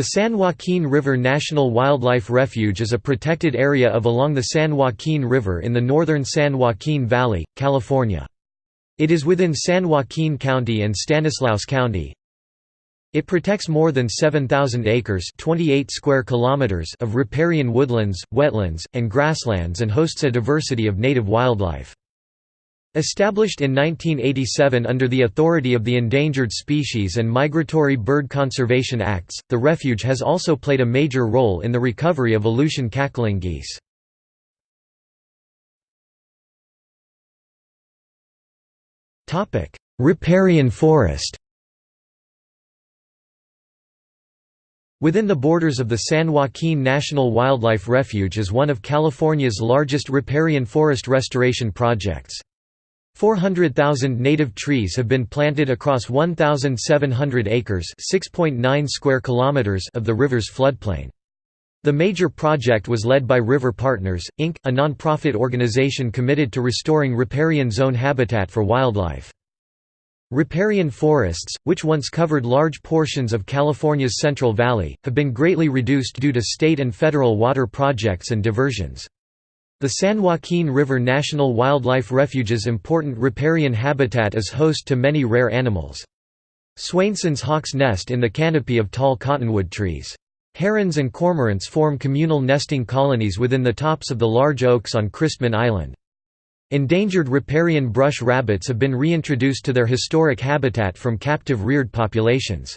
The San Joaquin River National Wildlife Refuge is a protected area of along the San Joaquin River in the northern San Joaquin Valley, California. It is within San Joaquin County and Stanislaus County. It protects more than 7,000 acres 28 square kilometers of riparian woodlands, wetlands, and grasslands and hosts a diversity of native wildlife. Established in 1987 under the authority of the Endangered Species and Migratory Bird Conservation Acts, the refuge has also played a major role in the recovery of Aleutian cackling geese. Riparian forest Within the borders of the San Joaquin National Wildlife Refuge is one of California's largest riparian forest restoration projects. 400,000 native trees have been planted across 1,700 acres square kilometers of the river's floodplain. The major project was led by River Partners, Inc., a non-profit organization committed to restoring riparian zone habitat for wildlife. Riparian forests, which once covered large portions of California's Central Valley, have been greatly reduced due to state and federal water projects and diversions. The San Joaquin River National Wildlife Refuge's important riparian habitat is host to many rare animals. Swainson's hawks nest in the canopy of tall cottonwood trees. Herons and cormorants form communal nesting colonies within the tops of the large oaks on Christman Island. Endangered riparian brush rabbits have been reintroduced to their historic habitat from captive reared populations.